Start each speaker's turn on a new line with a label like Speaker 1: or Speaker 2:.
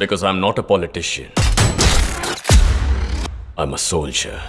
Speaker 1: Because I'm not a politician. I'm a soldier.